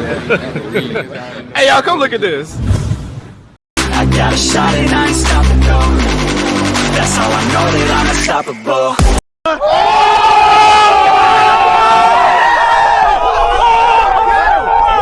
hey, y'all, come look at this. I got a shot and I ain't stopping, no That's how I know that I'm unstoppable.